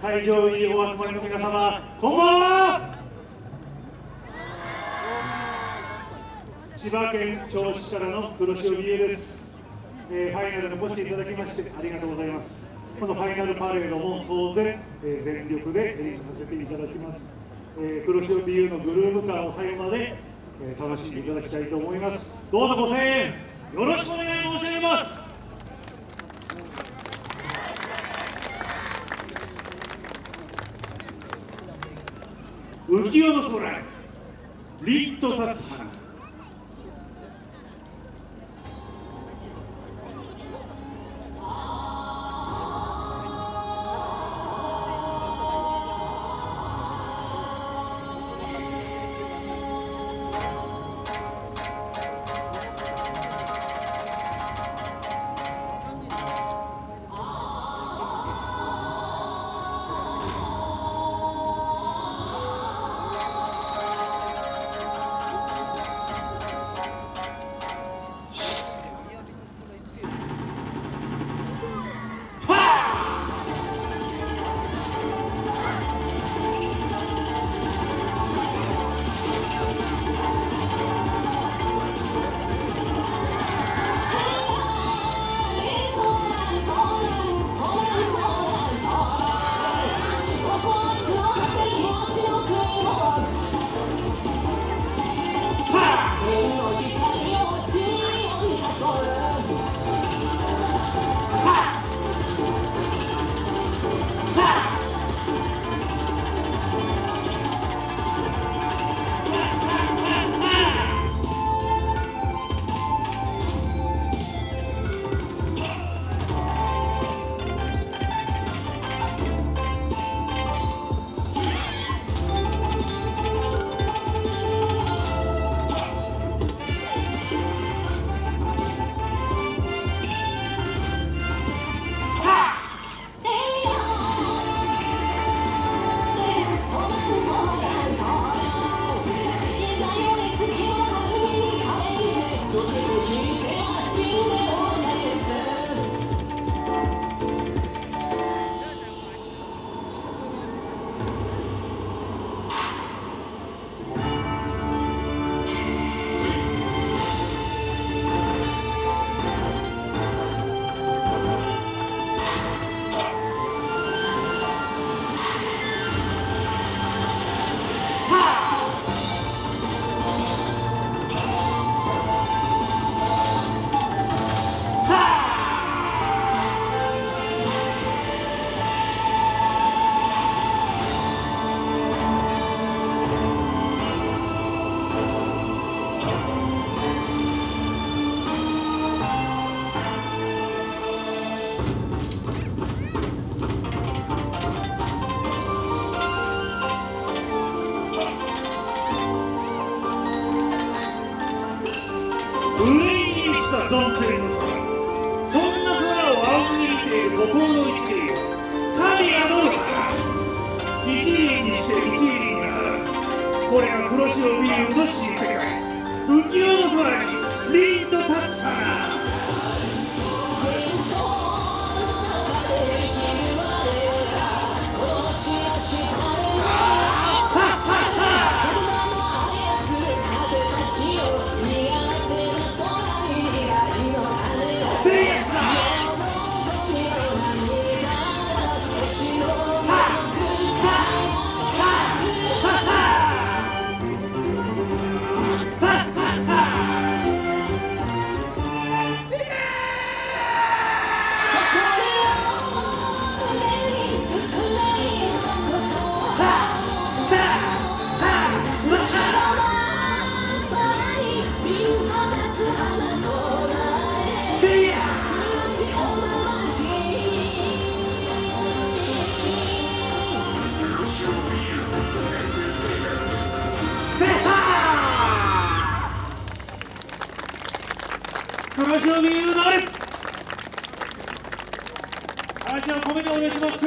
会場にお集まりの皆様こんばんは。千葉県銚子からの黒潮美優です、えー、ファイナルにお越しいただきましてありがとうございます。このファイナルパレードも当然、えー、全力で演出させていただきます、えー、黒潮美優のグルーヴ感を最後まで、えー、楽しんでいただきたいと思います。どうぞご声援よろしくお願い申し上げます。浮世の空りっと立つ花上したドンテリの空そんな空を仰ぎ見ている孤高の一輪神がどうか一輪にして一輪がなこれが黒潮ビールの新世界浮世の空に凛と立つ花話を見るなれ話を込めてお願いします。